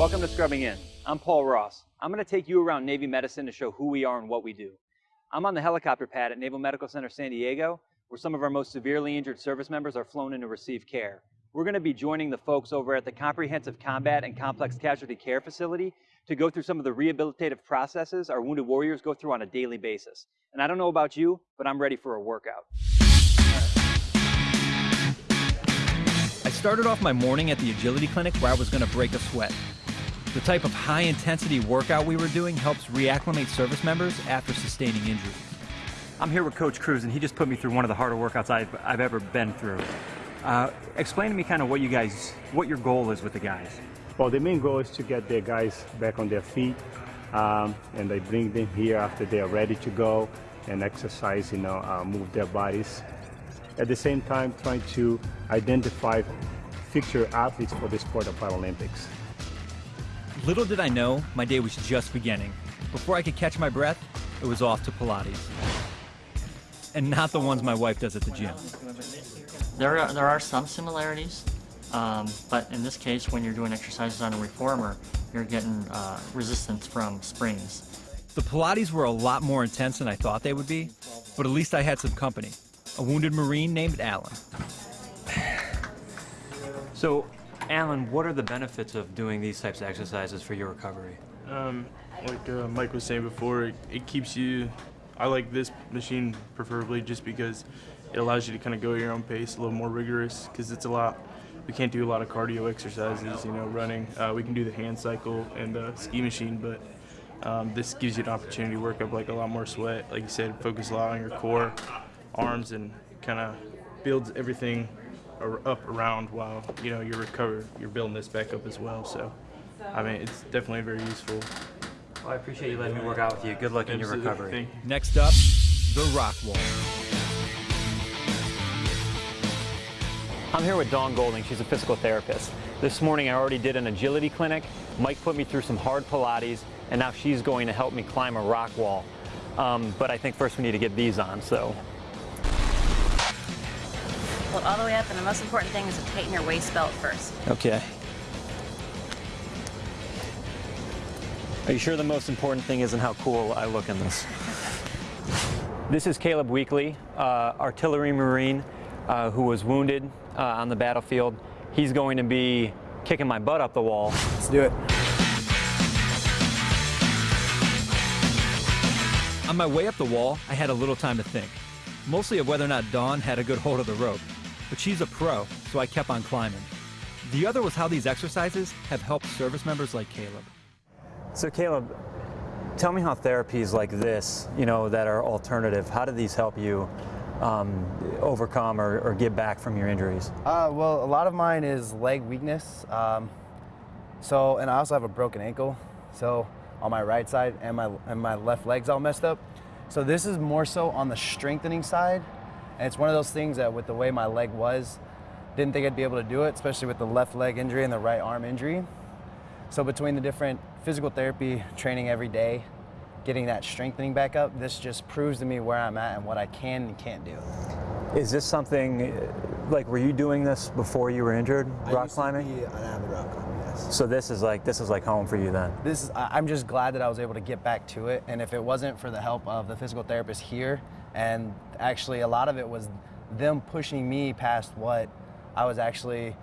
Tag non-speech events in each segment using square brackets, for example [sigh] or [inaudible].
Welcome to Scrubbing In. I'm Paul Ross. I'm going to take you around Navy medicine to show who we are and what we do. I'm on the helicopter pad at Naval Medical Center San Diego, where some of our most severely injured service members are flown in to receive care. We're going to be joining the folks over at the Comprehensive Combat and Complex Casualty Care Facility to go through some of the rehabilitative processes our wounded warriors go through on a daily basis. And I don't know about you, but I'm ready for a workout. I started off my morning at the agility clinic where I was going to break a sweat. The type of high intensity workout we were doing helps reacclimate service members after sustaining injury. I'm here with Coach Cruz, and he just put me through one of the harder workouts I've, I've ever been through. Uh, explain to me kind of what you guys, what your goal is with the guys. Well, the main goal is to get the guys back on their feet, um, and I bring them here after they are ready to go and exercise, you know, uh, move their bodies. At the same time, trying to identify future athletes for the sport of Paralympics. Little did I know, my day was just beginning. Before I could catch my breath, it was off to Pilates. And not the ones my wife does at the gym. There are, there are some similarities, um, but in this case, when you're doing exercises on a reformer, you're getting uh, resistance from springs. The Pilates were a lot more intense than I thought they would be, but at least I had some company. A wounded Marine named Alan. So, Alan, what are the benefits of doing these types of exercises for your recovery? Um, like uh, Mike was saying before, it, it keeps you. I like this machine preferably just because it allows you to kind of go at your own pace, a little more rigorous, because it's a lot. We can't do a lot of cardio exercises, you know, running. Uh, we can do the hand cycle and the ski machine, but um, this gives you an opportunity to work up like a lot more sweat. Like you said, focus a lot on your core, arms, and kind of builds everything up around while you know you're recovered. You're building this back up as well. So, I mean, it's definitely very useful. Well, I appreciate you letting me work out with you. Good luck in your recovery. You. Next up, the rock wall. I'm here with Dawn Golding. She's a physical therapist. This morning I already did an agility clinic. Mike put me through some hard Pilates, and now she's going to help me climb a rock wall. Um, but I think first we need to get these on, so. Hold all the way up, and the most important thing is to tighten your waist belt first. Okay. Are you sure the most important thing isn't how cool I look in this? [laughs] This is Caleb Weekly, uh, artillery marine uh, who was wounded uh, on the battlefield. He's going to be kicking my butt up the wall. Let's do it. On my way up the wall, I had a little time to think, mostly of whether or not Dawn had a good hold of the rope. But she's a pro, so I kept on climbing. The other was how these exercises have helped service members like Caleb. So Caleb, tell me how therapies like this, you know, that are alternative, how do these help you um, overcome or, or get back from your injuries? Uh, well, a lot of mine is leg weakness. Um, so, and I also have a broken ankle. So, on my right side and my and my left leg's all messed up. So this is more so on the strengthening side, and it's one of those things that with the way my leg was, didn't think I'd be able to do it, especially with the left leg injury and the right arm injury. So between the different physical therapy training every day, getting that strengthening back up, this just proves to me where I'm at and what I can and can't do. Is this something, uh, like, were you doing this before you were injured, rock climbing? i an avid rock climber, yes. So this is like, this is like home for you then? This is, I'm just glad that I was able to get back to it. And if it wasn't for the help of the physical therapist here, and actually a lot of it was them pushing me past what I was actually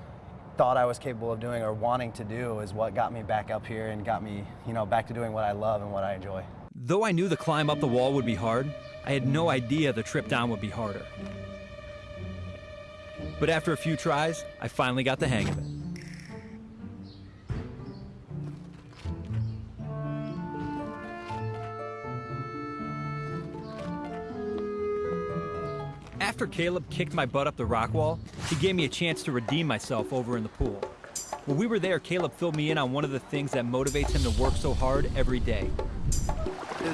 thought I was capable of doing or wanting to do is what got me back up here and got me, you know, back to doing what I love and what I enjoy. Though I knew the climb up the wall would be hard, I had no idea the trip down would be harder. But after a few tries, I finally got the hang of it. After Caleb kicked my butt up the rock wall, he gave me a chance to redeem myself over in the pool. When we were there, Caleb filled me in on one of the things that motivates him to work so hard every day.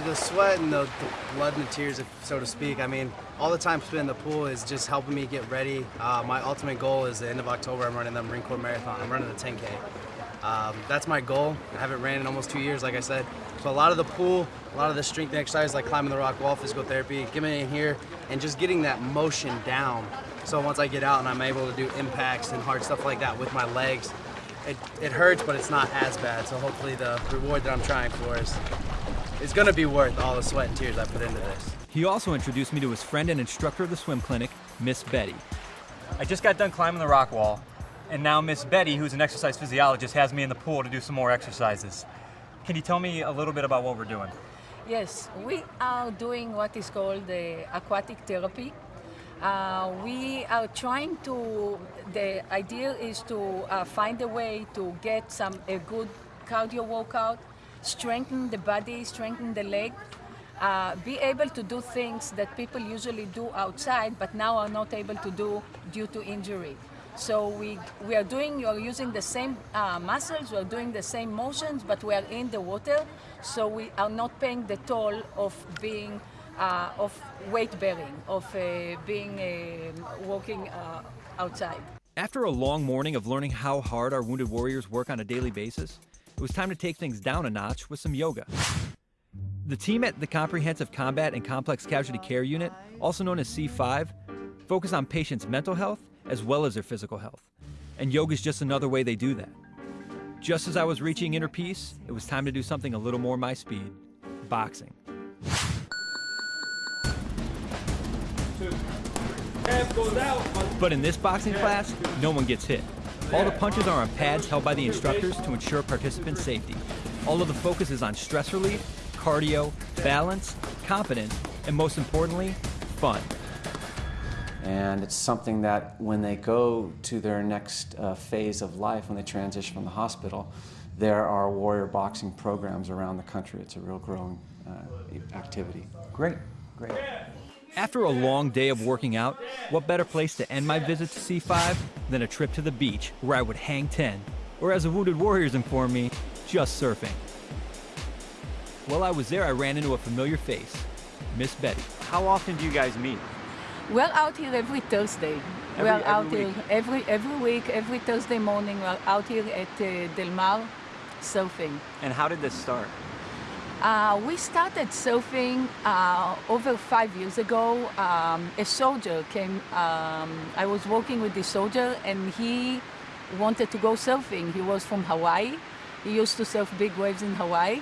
The sweat and the, the blood and the tears, if, so to speak. I mean, all the time spent in the pool is just helping me get ready. Uh, my ultimate goal is the end of October. I'm running the Marine Corps Marathon. I'm running the 10K. Um, that's my goal. I haven't ran in almost two years, like I said. So a lot of the pool, a lot of the strength exercise, like climbing the rock wall, physical therapy, getting in here, and just getting that motion down. So once I get out and I'm able to do impacts and hard stuff like that with my legs, it, it hurts, but it's not as bad. So hopefully the reward that I'm trying for is, is gonna be worth all the sweat and tears I put into this. He also introduced me to his friend and instructor of the swim clinic, Miss Betty. I just got done climbing the rock wall, and now Miss Betty, who's an exercise physiologist, has me in the pool to do some more exercises. Can you tell me a little bit about what we're doing? Yes, we are doing what is called the aquatic therapy. Uh, we are trying to, the idea is to uh, find a way to get some a good cardio workout, strengthen the body, strengthen the leg, uh, be able to do things that people usually do outside but now are not able to do due to injury. So we, we are doing, you are using the same uh, muscles, we are doing the same motions, but we are in the water, so we are not paying the toll of being, uh, of weight bearing, of uh, being, uh, walking uh, outside. After a long morning of learning how hard our wounded warriors work on a daily basis, it was time to take things down a notch with some yoga. The team at the Comprehensive Combat and Complex Casualty Care Unit, also known as C5, focus on patients' mental health as well as their physical health. And yoga is just another way they do that. Just as I was reaching inner peace, it was time to do something a little more my speed boxing. But in this boxing class, no one gets hit. All the punches are on pads held by the instructors to ensure participant safety. All of the focus is on stress relief, cardio, balance, confidence, and most importantly, fun. And it's something that when they go to their next uh, phase of life, when they transition from the hospital, there are warrior boxing programs around the country. It's a real growing uh, activity. Great, great. After a long day of working out, what better place to end my visit to C5 than a trip to the beach where I would hang 10, or as the Wounded Warriors inform me, just surfing. While I was there, I ran into a familiar face, Miss Betty. How often do you guys meet? We're out here every Thursday. Every- we're every out week? here every every week, every Thursday morning. We're out here at uh, Del Mar surfing. And how did this start? Uh, we started surfing uh, over five years ago. Um, a soldier came. Um, I was working with this soldier, and he wanted to go surfing. He was from Hawaii. He used to surf big waves in Hawaii.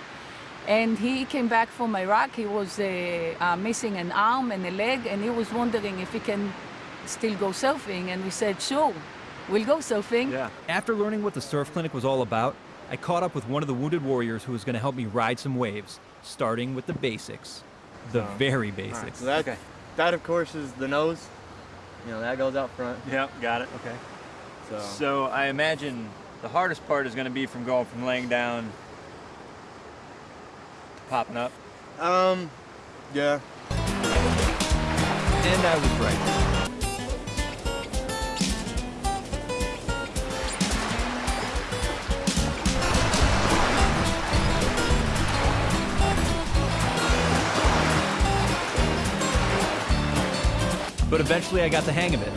And he came back from Iraq. He was uh, uh, missing an arm and a leg, and he was wondering if he can still go surfing. And we said, sure, we'll go surfing. Yeah. After learning what the surf clinic was all about, I caught up with one of the wounded warriors who was going to help me ride some waves, starting with the basics. The very basics. So that, that of course is the nose. You know, that goes out front. Yep, got it. Okay. So, So I imagine the hardest part is going to be from going from laying down to popping up. um, yeah. And I was right. But eventually I got the hang of it.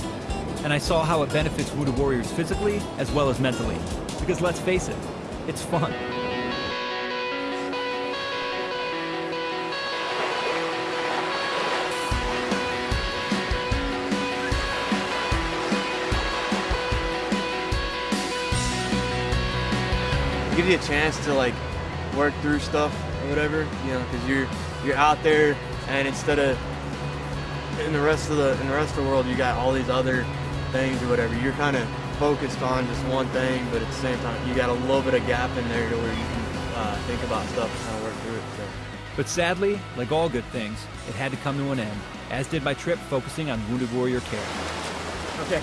And I saw how it benefits Wounded Warriors physically as well as mentally. Because let's face it, it's fun. It gives you a chance to like work through stuff or whatever, you know, because you're you're out there and instead of in the rest of the in the rest of the world you got all these other things or whatever. You're kind of focused on just one thing, but at the same time you got a little bit of gap in there to where you can uh, think about stuff and kind of work through it. So. But sadly, like all good things, it had to come to an end, as did my trip focusing on Wounded Warrior care. Okay.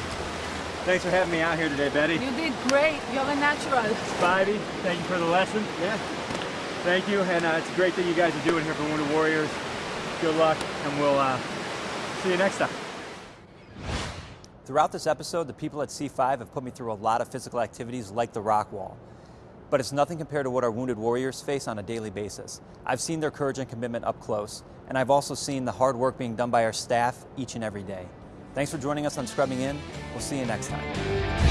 Thanks for having me out here today, Betty. You did great. You're a natural. Spivey, thank you for the lesson. Yeah. Thank you, and uh, it's great that you guys are doing here for Wounded Warriors. Good luck, and we'll uh, see you next time. Throughout this episode, the people at C5 have put me through a lot of physical activities like the rock wall. But it's nothing compared to what our wounded warriors face on a daily basis. I've seen their courage and commitment up close, and I've also seen the hard work being done by our staff each and every day. Thanks for joining us on Scrubbing In. We'll see you next time.